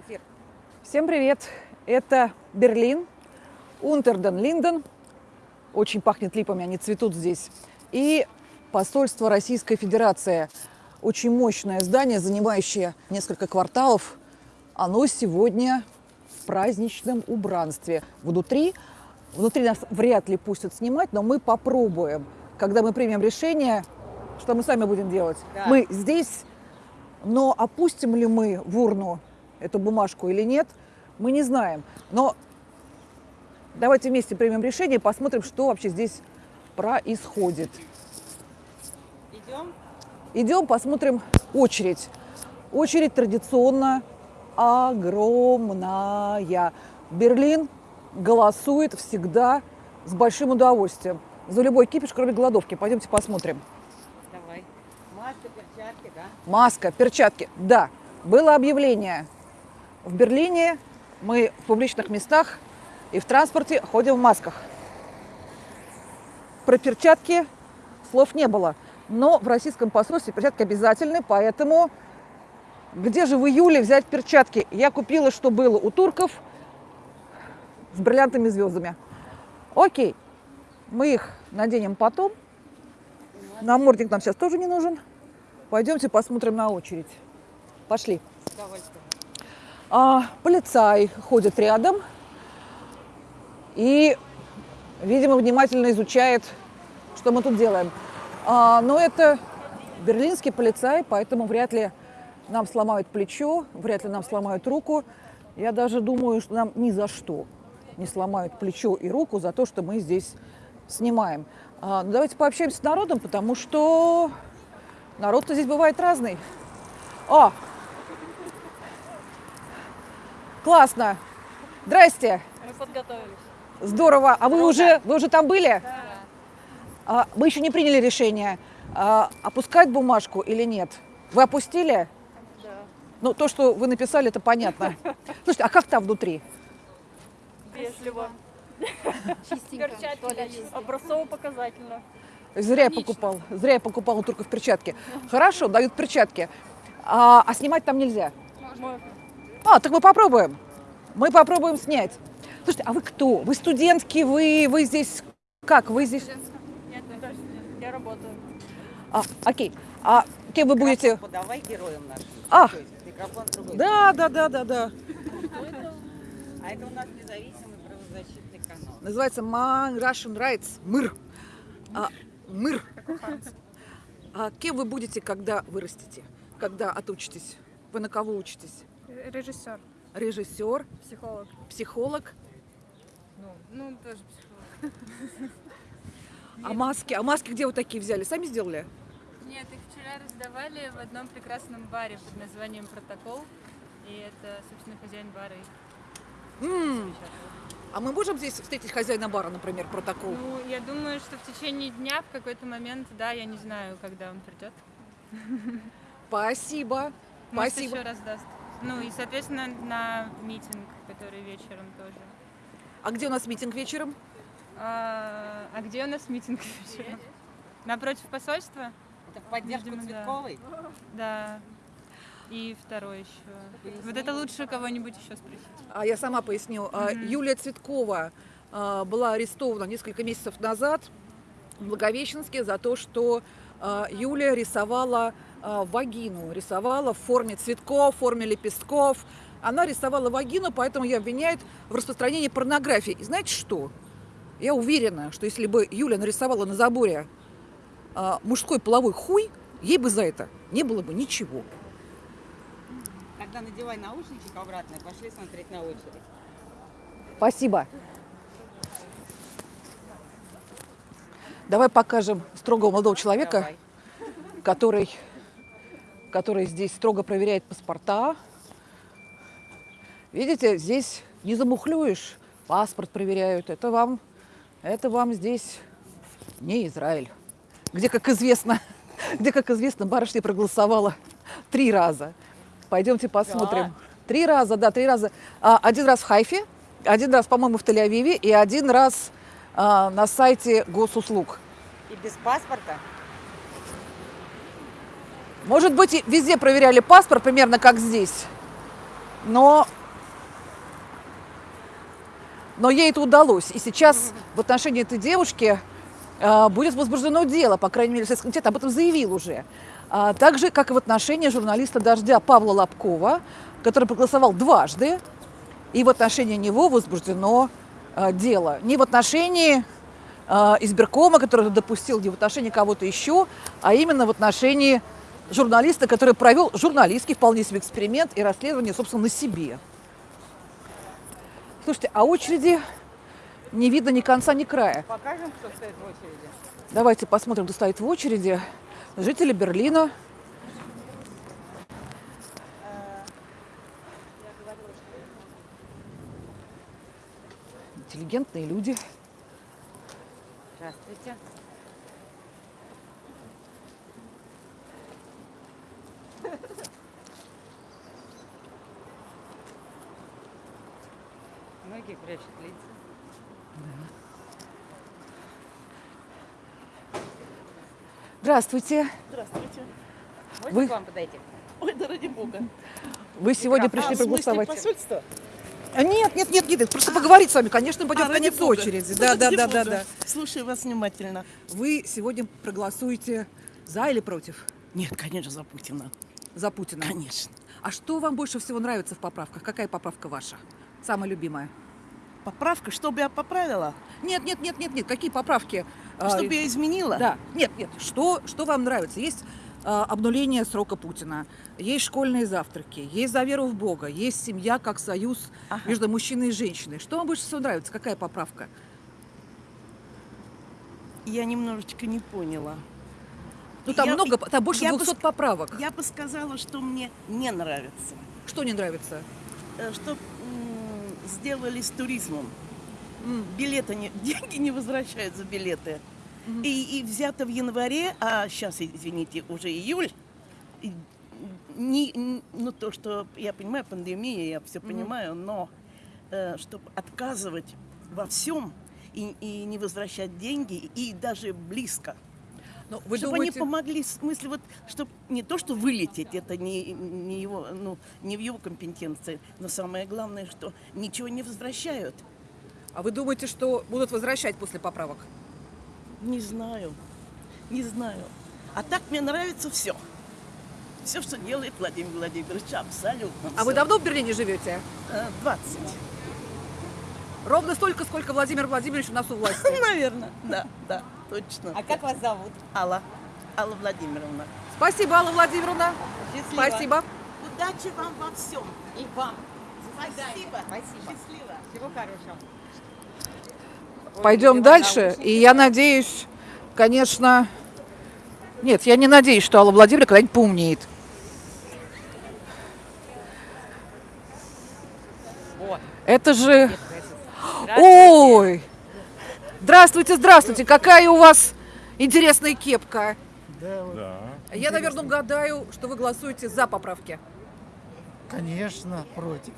Эфир. Всем привет! Это Берлин, Унтерден Линден. Очень пахнет липами, они цветут здесь. И посольство Российской Федерации. Очень мощное здание, занимающее несколько кварталов. Оно сегодня в праздничном убранстве. Внутри, внутри нас вряд ли пустят снимать, но мы попробуем. Когда мы примем решение, что мы сами будем делать. Да. Мы здесь, но опустим ли мы в урну эту бумажку или нет, мы не знаем. Но давайте вместе примем решение посмотрим, что вообще здесь происходит. Идем. Идем, посмотрим очередь. Очередь традиционно огромная. Берлин голосует всегда с большим удовольствием. За любой кипиш, кроме голодовки. Пойдемте посмотрим. Давай. Маска, перчатки, да? Маска, перчатки. Да, было объявление. В Берлине мы в публичных местах и в транспорте ходим в масках. Про перчатки слов не было. Но в российском посольстве перчатки обязательны, поэтому где же в июле взять перчатки? Я купила, что было у турков с бриллиантами звездами. Окей, мы их наденем потом. Намордник нам сейчас тоже не нужен. Пойдемте посмотрим на очередь. Пошли. Удовольствием. А, полицай ходит рядом и, видимо, внимательно изучает, что мы тут делаем. А, но это берлинский полицай, поэтому вряд ли нам сломают плечо, вряд ли нам сломают руку. Я даже думаю, что нам ни за что не сломают плечо и руку за то, что мы здесь снимаем. А, ну, давайте пообщаемся с народом, потому что народ-то здесь бывает разный. О, Классно. Здрасте. Мы подготовились. Здорово. А вы уже, вы уже там были? Да. А, мы еще не приняли решение, а, опускать бумажку или нет. Вы опустили? Да. Ну, то, что вы написали, это понятно. Слушайте, а как там внутри? Вежливо. Чистенько. Перчатки. Образцово-показательно. Зря я покупал. Зря я покупал у турков перчатки. Хорошо, дают перчатки. А, а снимать там нельзя. Можно. А, так мы попробуем. Мы попробуем снять. Слушайте, а вы кто? Вы студентки, вы, вы здесь как? Вы здесь? Нет, я тоже. Я работаю. А, окей. А кем вы будете? Подавай героям нашим. А. Да, да, да, да, да. А это у нас независимый правозащитный канал. Называется Man Russian Rights. МЫР. А, МЫР. А кем вы будете, когда вырастете? Когда отучитесь? Вы на кого учитесь? Режиссер. Режиссер, Психолог. психолог. Ну, ну тоже психолог. А маски? А маски где вы такие взяли? Сами сделали? Нет, их вчера раздавали в одном прекрасном баре под названием «Протокол». И это, собственно, хозяин бара их. А мы можем здесь встретить хозяина бара, например, протокол? Ну, я думаю, что в течение дня в какой-то момент, да, я не знаю, когда он придет. Спасибо. Может, Спасибо. еще раздаст. Ну и, соответственно, на митинг, который вечером тоже. А где у нас митинг вечером? А, а где у нас митинг вечером? Напротив посольства? Это в поддержку Видимо, да. Цветковой? Да. И второй еще. Вот это лучше кого-нибудь еще спросить. А я сама поясню. А, Юлия Цветкова а, была арестована несколько месяцев назад в Благовещенске за то, что а, Юлия рисовала вагину, рисовала в форме цветков, в форме лепестков. Она рисовала вагину, поэтому ее обвиняют в распространении порнографии. И знаете что? Я уверена, что если бы Юля нарисовала на заборе а, мужской половой хуй, ей бы за это не было бы ничего. Тогда надевай наушничек обратно и пошли смотреть на очередь. Спасибо. Давай покажем строгого молодого человека, Давай. который, который здесь строго проверяет паспорта. Видите, здесь не замухлюешь, паспорт проверяют. Это вам, это вам здесь не Израиль, где, как известно, где, как известно, барышня проголосовала три раза. Пойдемте посмотрим. Да. Три раза, да, три раза. А, один раз в Хайфе, один раз, по-моему, в Тель-Авиве и один раз а, на сайте госуслуг. И без паспорта? Может быть, везде проверяли паспорт, примерно как здесь. Но, но ей это удалось. И сейчас в отношении этой девушки а, будет возбуждено дело, по крайней мере, Следственный комитет об этом заявил уже. А, так же, как и в отношении журналиста «Дождя» Павла Лобкова, который проголосовал дважды, и в отношении него возбуждено а, дело. Не в отношении а, избиркома, который допустил, не в отношении кого-то еще, а именно в отношении журналиста, который провел журналистский вполне себе эксперимент и расследование, собственно, на себе. Слушайте, а очереди не видно ни конца, ни края. Покажем, кто стоит в очереди. Давайте посмотрим, кто стоит в очереди. Жители Берлина. Интеллигентные люди. Здравствуйте. Многие прячут лица. Здравствуйте. Здравствуйте. Можно Вы- к вам подойти? Ой, да ради бога. Вы сегодня а, пришли смысле проголосовать. посольство? А, Нет, нет, нет, нет, просто поговорить с вами. Конечно, мы пойдем А, в конец бога. очереди. Ну, Да, да, да, да, да. Слушаю вас внимательно. Вы сегодня проголосуете за или против? Нет, конечно, за Путина. За Путина. Конечно. А что вам больше всего нравится в поправках? Какая поправка ваша? Самая любимая? Поправка, чтобы я поправила, Нет, нет, нет, нет, нет. Какие поправки? А, чтобы я изменила. Да, нет, нет. Что, что вам нравится? Есть а, обнуление срока Путина, есть школьные завтраки, есть за веру в Бога, есть семья как союз Ага. между мужчиной и женщиной. Что вам больше всего нравится? Какая поправка? Я немножечко не поняла. Ну там Я- много, там больше я бы 200 ск- поправок. Я бы сказала, что мне не нравится. Что не нравится? Э, Что сделали с туризмом. Билеты, не, деньги не возвращают за билеты. И, и взято в январе, а сейчас, извините, уже июль. и Не, ну, то, что я понимаю, пандемия, я все понимаю, но чтобы отказывать во всем и, и не возвращать деньги, и даже близко. Ну, вы чтобы думаете... они помогли, в смысле, вот, чтобы не то, что вылететь, это не, не, его, ну, не в его компетенции, но самое главное, что ничего не возвращают. А вы думаете, что будут возвращать после поправок? Не знаю, не знаю. А так мне нравится все. Все, что делает Владимир Владимирович, абсолютно. А вы всё. давно в Берлине живете? Э, 20. Ровно столько, сколько Владимир Владимирович у нас у власти. Наверное, да, да, точно. А как вас зовут? Алла, Алла Владимировна. Спасибо, Алла Владимировна. Счастливо. Спасибо. Удачи вам во всем. И вам. Спасибо. Спасибо. Счастливо. Всего хорошего. Ой, Пойдем надевай дальше. И я надеюсь, конечно... Нет, я не надеюсь, что Алла Владимировна когда-нибудь поумнеет. Вот. Это же... Ой! Здравствуйте, здравствуйте! Какая у вас интересная кепка. Да, Я, наверное, угадаю, что вы голосуете за поправки. конечно, против.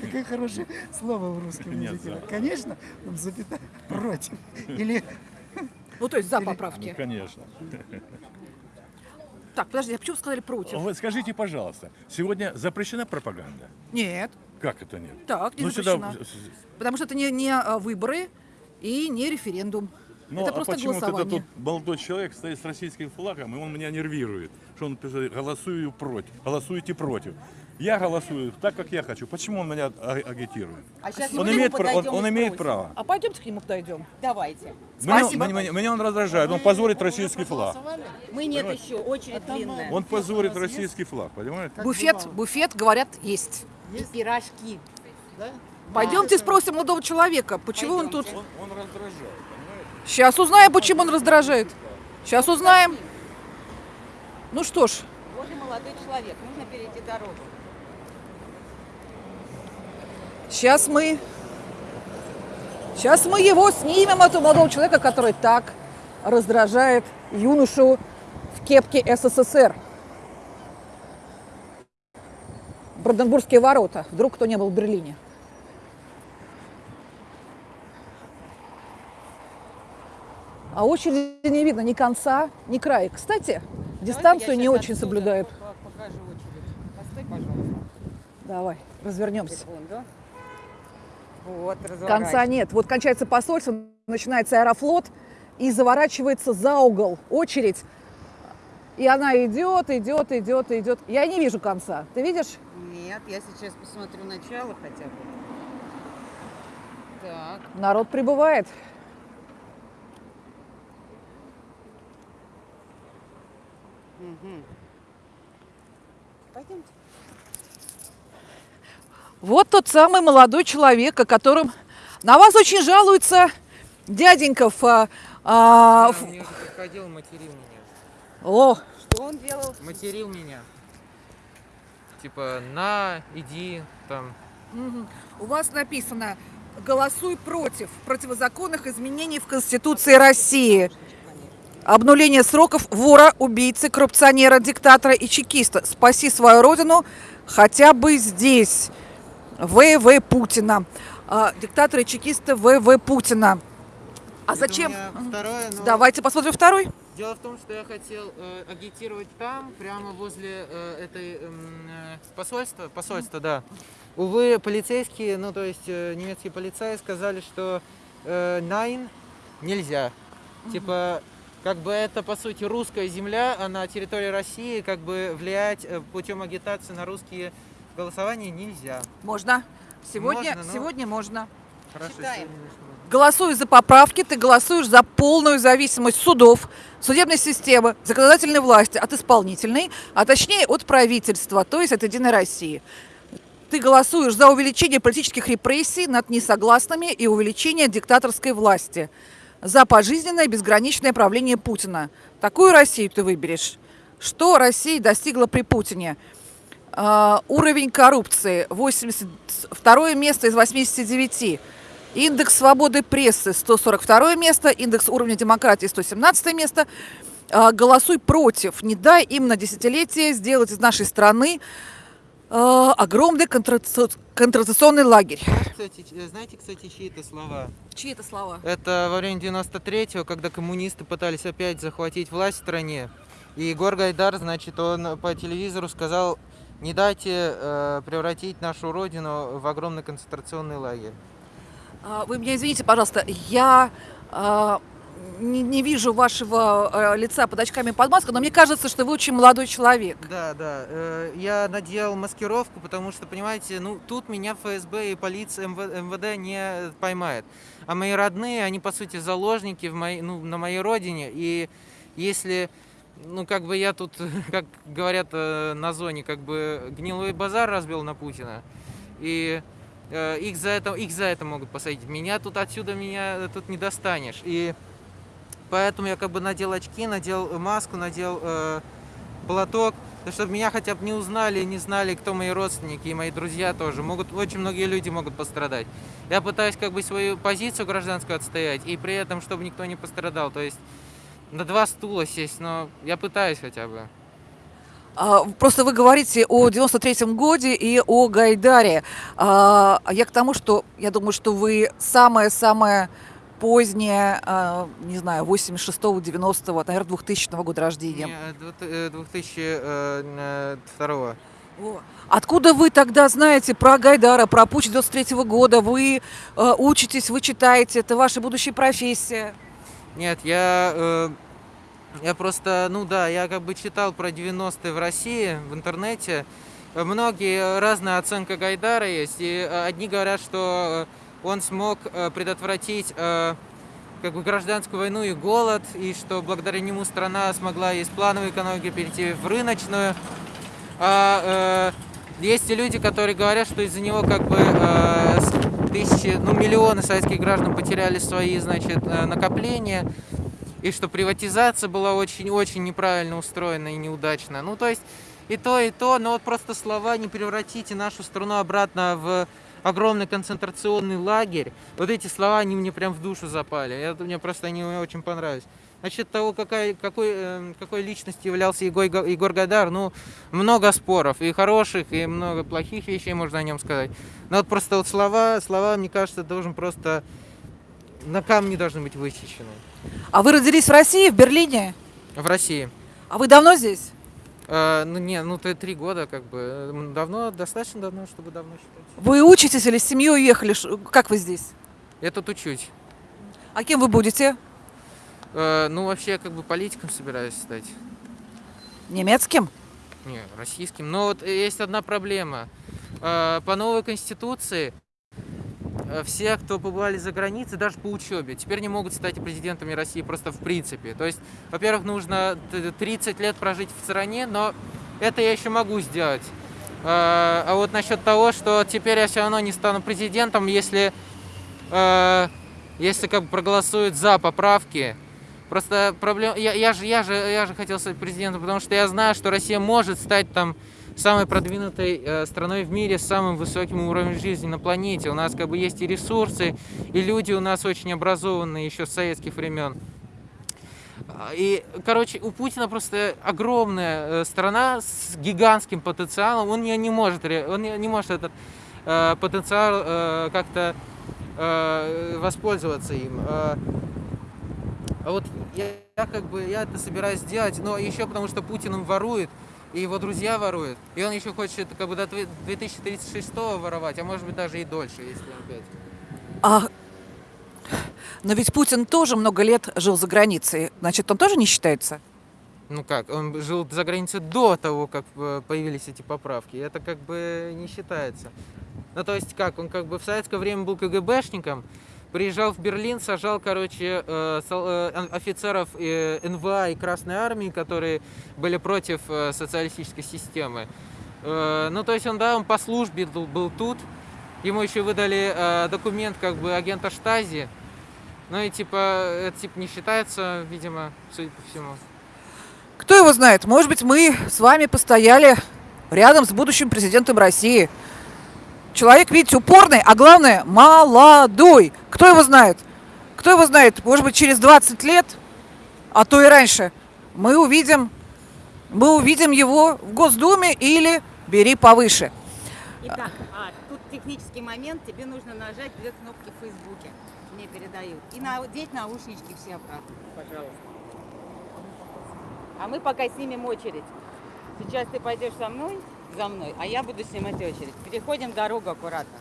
Какое хорошее слово в русском языке. Конечно, запятая против. Или Ну, то есть за Ну, поправки. конечно. Так, подожди, а почему вы сказали против? Вот скажите, пожалуйста, сегодня запрещена пропаганда? Нет, Как это нет? так, не Ну, запрещено. сюда- Потому что это не, не а, выборы и не референдум. Ну, это а просто почему-то голосование. тут молодой человек стоит с российским флагом, и он меня нервирует, что он пишет, голосую против, голосуйте против. Я голосую так, как я хочу. Почему он меня а- агитирует? А сейчас Он имеет, пра- он, он имеет право. А пойдемте к нему подойдем. Давайте. Меня, Спасибо. меня- меня он раздражает, он позорит российский флаг. Мы нет еще, очередь длинная. Он позорит российский флаг, понимаете? Буфет, буфет, говорят, есть. И пирожки. Пойдемте спросим молодого человека, почему он тут... Он, он раздражает, понимаете? Сейчас узнаем, почему он раздражает. Сейчас узнаем. Ну что ж, Вот и молодой человек. Нужно перейти дорогу. Сейчас мы... Сейчас мы его снимем, этого молодого человека, который так раздражает юношу в кепке СССР. Бранденбургские ворота. Вдруг кто не был в Берлине. А очереди не видно ни конца, ни края. Кстати, дистанцию не очень соблюдают. по- Покажу очередь. Постой, пожалуйста. Давай, развернемся. Секунду. Вот, Конца нет. Вот кончается посольство, начинается аэрофлот и заворачивается за угол очередь. И она идет, идет, идет, идет. Я не вижу конца. Ты видишь? Нет, я сейчас посмотрю начало хотя бы. Так, Народ прибывает. угу. Пойдемте. Вот тот самый молодой человек, о котором на вас очень жалуется дяденька в, а, а, уже приходил, материл меня. О, Что он делал? Материл меня. Типа, на, иди, там. У вас написано «Голосуй против противозаконных изменений в Конституции России». Обнуление сроков вора, убийцы, коррупционера, диктатора и чекиста. Спаси свою родину хотя бы здесь. ВВ Путина. А, диктатора и чекиста ВВ Путина. А Это зачем? у меня Второе, но Давайте посмотрим второй. Дело в том, что я хотел э, агитировать там, прямо возле э, этой эм, э, посольства, посольства, да. Увы, полицейские, ну то есть э, немецкие полицаи сказали, что э, Найн нельзя. Типа, как бы это по сути русская земля, а на территории России как бы влиять э, путем агитации на русские голосования нельзя. Можно. Сегодня, Можно, но- сегодня можно. Хорошо, Читаем. сегодня начнем. Голосуя за поправки, ты голосуешь за полную зависимость судов, судебной системы, законодательной власти от исполнительной, а точнее от правительства, то есть от Единой России. Ты голосуешь за увеличение политических репрессий над несогласными и увеличение диктаторской власти, за пожизненное безграничное правление Путина. Такую Россию ты выберешь. Что Россия достигла при Путине? А, уровень коррупции 82 место из 89. Индекс свободы прессы 142 место, индекс уровня демократии 117 место. А, Голосуй против, не дай им на десятилетие сделать из нашей страны а, огромный контраце- контрационный лагерь. Кстати, знаете, кстати, чьи это слова? Чьи это слова? Это во время 93-го, когда коммунисты пытались опять захватить власть в стране. И Егор Гайдар, значит, он по телевизору сказал, не дайте э, превратить нашу родину в огромный концентрационный лагерь. А, Вы меня извините, пожалуйста, я а, не, не вижу вашего а, лица под очками под маской, но мне кажется, что вы очень молодой человек. Да, да. э, я надел маскировку, потому что, понимаете, ну тут меня ФСБ и полиция МВ- МВД не поймает. А мои родные, они по сути заложники в моей, ну, на моей родине. И если, ну как бы я тут, как говорят э, на зоне, как бы гнилой базар разбил на Путина, и э, их за это, их за это могут посадить. Меня тут отсюда меня тут не достанешь. И поэтому я как бы надел очки, надел маску, надел э, платок, чтобы меня хотя бы не узнали, не знали, кто мои родственники и мои друзья тоже. Могут, очень многие люди могут пострадать. Я пытаюсь как бы свою позицию гражданскую отстоять, и при этом, чтобы никто не пострадал. То есть на два стула сесть, но я пытаюсь хотя бы. А, Просто вы говорите о 93-м годе и о Гайдаре. А Я к тому, что я думаю, что вы самое-самое позднее, а, не знаю, 86-го, 90-го, наверное, 2000 года рождения. Не, э, двух- э, 2002 Во. Откуда вы тогда знаете про Гайдара, про Путч 93 года? Вы э, учитесь, вы читаете, это ваша будущая профессия. Нет, я, э, я просто, ну да, я как бы читал про 90-е в России в интернете. Э, Многие разная оценка Гайдара есть, и э, одни говорят, что э, он смог э, предотвратить э, как бы гражданскую войну и голод, и что благодаря нему страна смогла из плановой экономики перейти в рыночную. А э, есть и люди, которые говорят, что из-за него как бы э, тысячи, ну миллионы советских граждан потеряли свои, значит, э, накопления, и что приватизация была очень-очень неправильно устроена и неудачно. Ну то есть и то, и то, но вот просто слова «не превратите нашу страну обратно в огромный концентрационный лагерь», вот эти слова, они мне прям в душу запали. Это мне просто они очень понравились. Насчет того, какая, какой, э, какой личностью являлся Егор, Егор Гайдар, ну, много споров, и хороших, и много плохих вещей можно о нем сказать. Но вот просто вот слова, слова, мне кажется, должен просто на камне должны быть высечены. А вы родились в России, в Берлине? В России. А вы давно здесь? Э, ну, не, ну, три года, как бы. Давно, достаточно давно, чтобы давно считать. Вы учитесь или с семьей уехали? Как вы здесь? Я тут учусь. А кем вы будете? Э, ну, вообще, я как бы политиком собираюсь стать. Немецким? Не, российским. Но вот есть одна проблема. Э, По новой конституции э, все, кто побывали за границей, даже по учебе, теперь не могут стать президентами России просто в принципе. То есть, во-первых, нужно т- 30 лет прожить в стране, но это я еще могу сделать. А вот насчет того, что теперь я все равно не стану президентом, если, если как бы проголосуют за поправки, Просто проблема. Я, я, же, я, же, я же хотел стать президентом, потому что я знаю, что Россия может стать там самой продвинутой э, страной в мире с самым высоким уровнем жизни на планете. У нас как бы есть и ресурсы, и люди у нас очень образованные еще с советских времен. И, короче, у Путина просто огромная э, страна с гигантским потенциалом. Он не, не может, он не, может этот э, потенциал э, как-то э, воспользоваться им. А вот я, я как бы я это собираюсь сделать, но еще потому что Путин им ворует, и его друзья воруют. И он еще хочет как бы до 2036 воровать, а может быть даже и дольше, если опять. А, но ведь Путин тоже много лет жил за границей. Значит, он тоже не считается? Ну как, он жил за границей до того, как э, появились эти поправки. Это как бы не считается. Ну то есть как, он как бы в советское время был КГБшником, приезжал в Берлин, сажал, короче, э, э, офицеров э, НВА и Красной Армии, которые были против социалистической системы. Ну то есть он, да, он по службе был, тут, ему еще выдали документ как бы агента Штази, ну и типа, это типа не считается, видимо, судя по всему. Кто его знает? Может быть, мы с вами постояли рядом с будущим президентом России. Человек, видите, упорный, а главное, молодой. Кто его знает? Кто его знает? Может быть, через 20 лет, а то и раньше, мы увидим, мы увидим его в Госдуме или бери повыше. Итак, а, тут технический момент. Тебе нужно нажать две кнопки в Фейсбуке. Мне передают. И надеть наушнички все обратно, пожалуйста. А мы пока снимем очередь. Сейчас ты пойдешь со мной, за мной, а я буду снимать очередь. Переходим дорогу аккуратно.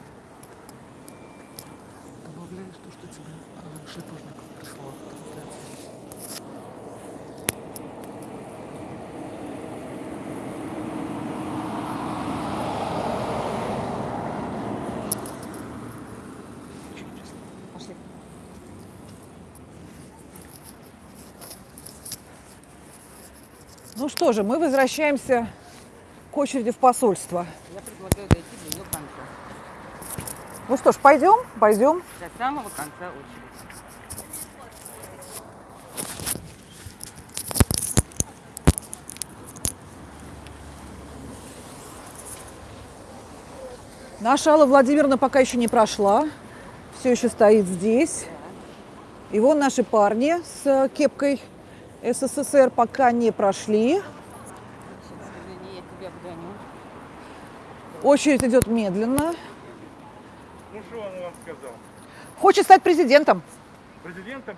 Пошли. Ну что же, мы возвращаемся к очереди в посольство. Я предлагаю дойти до ее конца. Ну что ж, пойдем, пойдем. До самого конца очереди. Наша Алла Владимировна пока еще не прошла, все еще стоит здесь. И вон наши парни с кепкой СССР пока не прошли. Извини, я тебя обгоню. Очередь идет медленно. Ну что он вам сказал? Хочет стать президентом. Президентом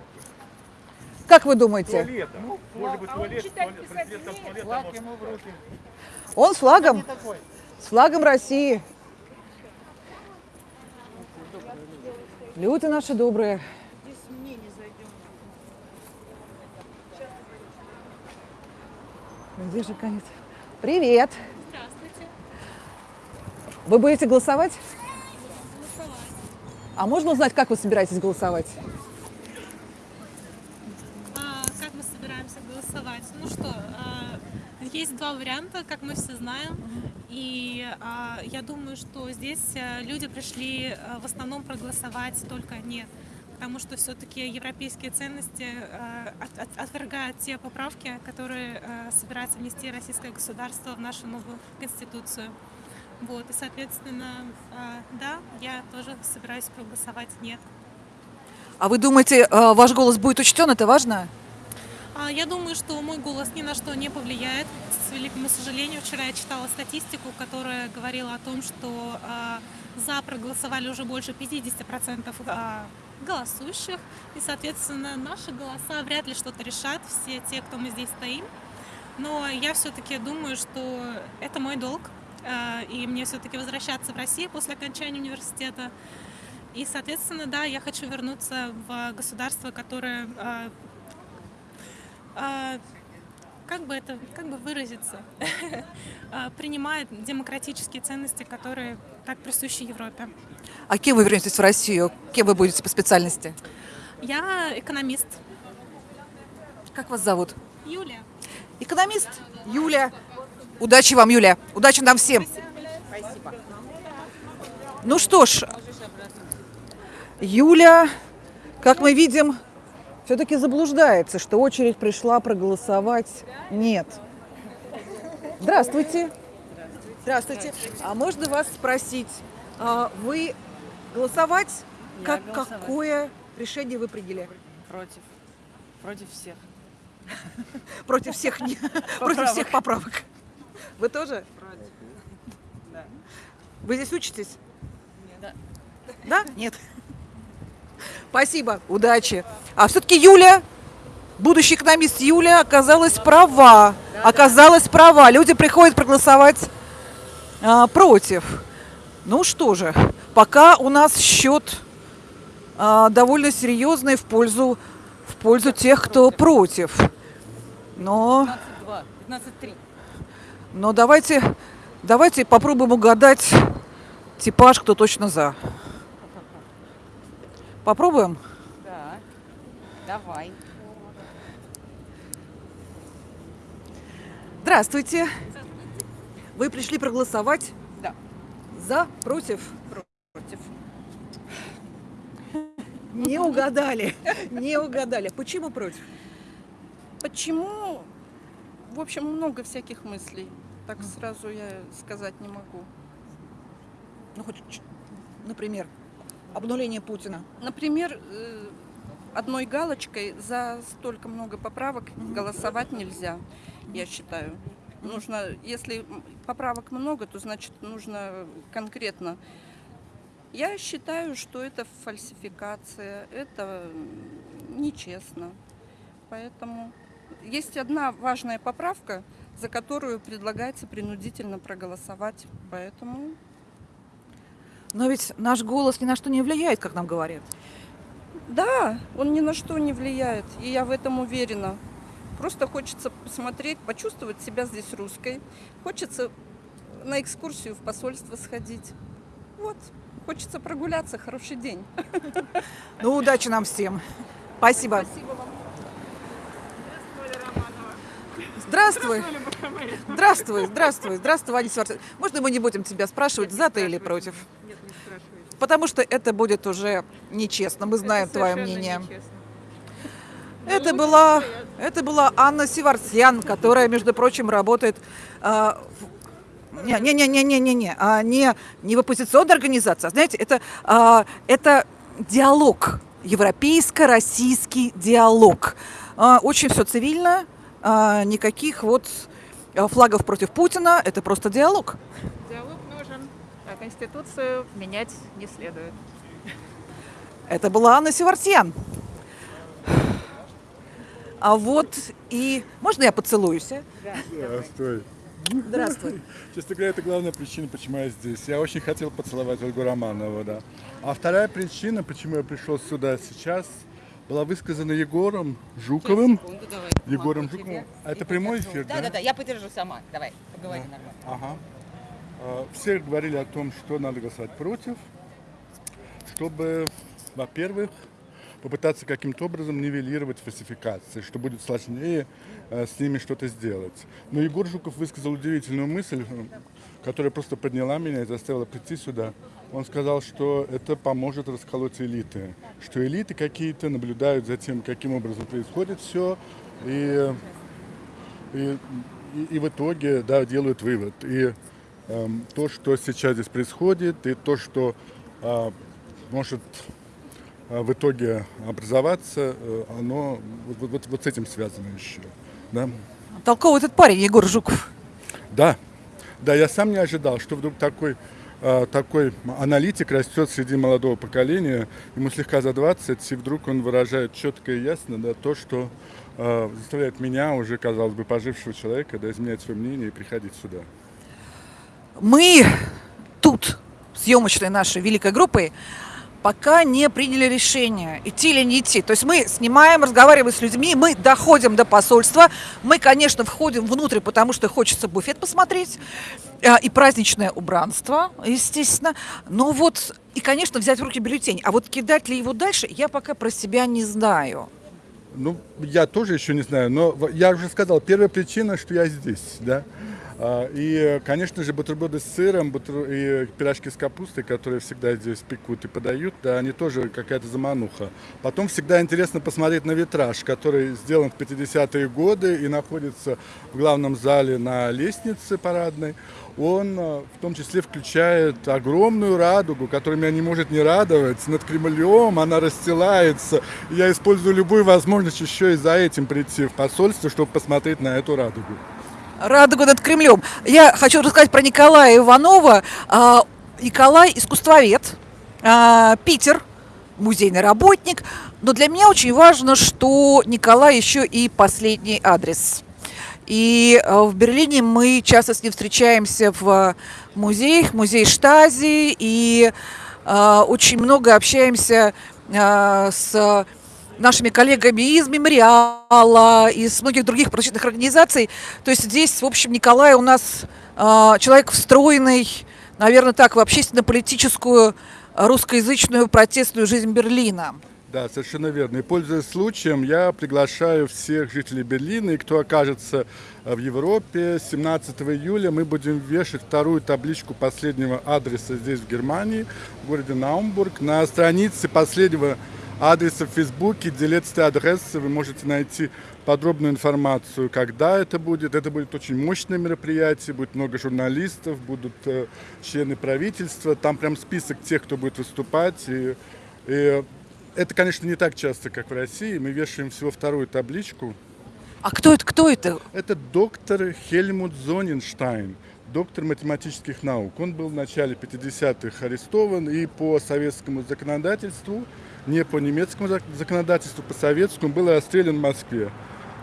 Как вы думаете? туалета. Может быть, туалет, туалет, президентом туалета. Флаг может- ему в руки. Он с флагом, с флагом России. Люди наши добрые. Где же конец? Привет. Вы будете голосовать? А можно узнать, как вы собираетесь голосовать? А, как мы собираемся голосовать? Ну что, а, есть два варианта, как мы все знаем. И а, я думаю, что здесь а, люди пришли а, в основном проголосовать только нет. Потому что все-таки европейские ценности от- отвергают те поправки, которые собирается внести российское государство в нашу новую конституцию. Вот, и, соответственно, а, да, я тоже собираюсь проголосовать нет. А вы думаете, э, ваш голос будет учтен? Это важно? А, Я думаю, что мой голос ни на что не повлияет. С великому сожалению, вчера я читала статистику, которая говорила о том, что а, за проголосовали уже больше 50% а, голосующих. И, соответственно, наши голоса вряд ли что-то решат, все те, кто мы здесь стоим. но я все-таки думаю, что это мой долг, и мне все-таки возвращаться в Россию после окончания университета. И, соответственно, да, я хочу вернуться в государство, которое э, э, как бы это, как бы выразиться, э, принимает демократические ценности, которые так присущи Европе. А кем вы вернетесь в Россию? Кем вы будете по специальности? Я экономист. Как вас зовут? Юлия. Экономист Юля. Удачи вам, Юля. Удачи нам всем. Спасибо. Ну что ж, Юля, как мы видим, все-таки заблуждается, что очередь пришла проголосовать. Нет. Здравствуйте. Здравствуйте. А можно вас спросить, а вы голосовать? Как, какое решение вы приняли? Против. Против всех. Против всех, против всех поправок. Вы тоже? Да. Вы здесь учитесь? Да. Да? Нет. Спасибо, удачи. А все-таки Юля, будущий экономист Юля, оказалась права. Оказалась права. Люди приходят проголосовать а, против. Ну что же, пока у нас счет а, довольно серьезный в пользу, в пользу тех, кто против. Но, 15-2, 15-3. Но давайте, давайте попробуем угадать типаж, кто точно за. Попробуем? Да. Давай. Здравствуйте. Вы пришли проголосовать? Да. За, против? Против. Не угадали. Не угадали. Почему против? Почему? В общем, много всяких мыслей. Так сразу я сказать не могу. Ну, хоть, например, обнуление Путина. Например, э, одной галочкой за столько много поправок голосовать нельзя, я считаю. Нужно, если поправок много, то значит нужно конкретно. Я считаю, что это фальсификация, это нечестно. Поэтому есть одна важная поправка, за которую предлагается принудительно проголосовать. Поэтому Но ведь наш голос ни на что не влияет, как нам говорят. Да, он ни на что не влияет, и я в этом уверена. Просто хочется посмотреть, почувствовать себя здесь русской. Хочется на экскурсию в посольство сходить. Вот, хочется прогуляться. Хороший день. Ну, удачи нам всем. Спасибо. Здравствуй. Здравствуй, здравствуй, здравствуй, Ваня Сварцев. Можно мы не будем тебя спрашивать, за ты или против? Потому что это будет уже нечестно. Мы знаем твое мнение. Это была, это была Анна Севарсьян, которая, между прочим, работает а, в- не, не, не, не, не, не, не, а, не, не в оппозиционной организации. а, Знаете, это, а, это диалог, европейско-российский диалог. А, очень все цивильно, а, никаких вот а, флагов против Путина. Это просто диалог. Диалог нужен, а Конституцию менять не следует. Это была Анна Севарсьян. А вот и... Можно я поцелуюсь? а? Здравствуй. Здравствуй. Честно говоря, это главная причина, почему я здесь. Я очень хотел поцеловать Ольгу Романову, да. А вторая причина, почему я пришел сюда сейчас, была высказана Егором Жуковым. Секунду, давай. Егором Жуковым. тебе. А это прямой эфир, Да, да, да, я подержу сама. Давай, поговори нормально. Ага. А, Все говорили о том, что надо голосовать против, чтобы, во-первых, попытаться каким-то образом нивелировать фальсификации, что будет сложнее э, с ними что-то сделать. Но Егор Жуков высказал удивительную мысль, э, которая просто подняла меня и заставила прийти сюда. Он сказал, что это поможет расколоть элиты, что элиты какие-то наблюдают за тем, каким образом происходит все, и и, и, в итоге да, делают вывод. И эм, то, что сейчас здесь происходит, и то, что а, может в итоге образоваться, э, оно вот, вот- вот с этим связано еще. Да? Толковый этот парень, Егор Жуков. Да, да, я сам не ожидал, что вдруг такой э, такой аналитик растет среди молодого поколения, ему слегка за 20, и вдруг он выражает четко и ясно да, то, что э, заставляет меня, уже, казалось бы, пожившего человека, да, изменять свое мнение и приходить сюда. Мы тут, съемочной нашей великой группой, пока не приняли решение, идти или не идти. То есть мы снимаем, разговариваем с людьми, мы доходим до посольства, мы, конечно, входим внутрь, потому что хочется буфет посмотреть, а, и праздничное убранство, естественно. Но вот, и, конечно, взять в руки бюллетень. А вот кидать ли его дальше, я пока про себя не знаю. Ну, я тоже еще не знаю, но я уже сказал, первая причина, что я здесь, да. А, И, конечно же, бутерброды с сыром бутер- и пирожки с капустой, которые всегда здесь пекут и подают, да, они тоже какая-то замануха. Потом всегда интересно посмотреть на витраж, который сделан в 50-е годы и находится в главном зале на лестнице парадной. Он а, в том числе включает огромную радугу, которая меня не может не радовать. Над Кремлем она расстилается. Я использую любую возможность еще и за этим прийти в посольство, чтобы посмотреть на эту радугу. Радуга над Кремлем. Я хочу рассказать про Николая Иванова. А, Николай искусствовед, а, Питер, музейный работник. Но для меня очень важно, что Николай еще и последний адрес. И а, в Берлине мы часто с ним встречаемся в музеях, музей Штази, и очень много общаемся с нашими коллегами из Мемориала, из многих других прочных организаций. То есть здесь, в общем, Николай у нас э, человек встроенный, наверное, так, в общественно-политическую э, русскоязычную протестную жизнь Берлина. Да, совершенно верно. И пользуясь случаем, я приглашаю всех жителей Берлина и кто окажется э, в Европе. 17 июля мы будем вешать вторую табличку последнего адреса здесь, в Германии, в городе Наумбург. На странице последнего в Фейсбуке, где letzte адреса, вы можете найти подробную информацию, когда это будет. Это будет очень мощное мероприятие, будет много журналистов, будут э, члены правительства. Там прям список тех, кто будет выступать. И, и это, конечно, не так часто, как в России. Мы вешаем всего вторую табличку. А кто это? Кто это? Это доктор Хельмут Зоненштайн, доктор математических наук. Он был в начале 50-х арестован и по советскому законодательству, не по немецкому зак- законодательству, по советскому, был расстрелян в Москве.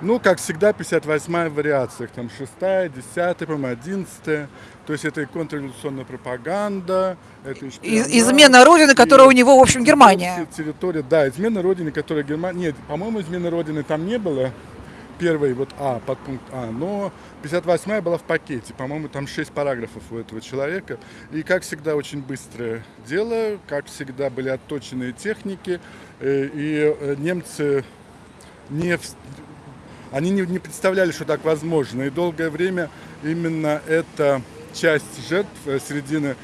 Ну, как всегда, 58-я в вариациях. Там 6-я, 10-я, по-моему, 11-я. То есть это и контрреволюционная пропаганда, это и измена Родины, которая у него, в общем, Германия. Территория, да, измена Родины, которая Германия... Нет, по-моему, измены Родины там не было. Первый вот А, подпункт А. Но 58-я была в пакете. По-моему, там 6 параграфов у этого человека. И, как всегда, очень быстрое дело. Как всегда, были отточенные техники. Э, И э, немцы не... Они не, не представляли, что так возможно. И долгое время именно эта часть жертв э, середины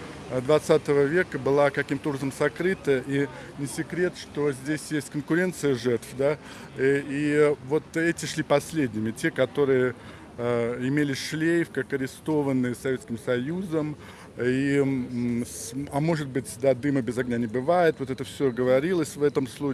20 века была каким-то образом сокрыта. И не секрет, что здесь есть конкуренция жертв. Да? И, и вот эти шли последними. Те, которые э, имели шлейф, как арестованные Советским Союзом. И, а может быть, да, дыма без огня не бывает. Вот это все говорилось в этом случае.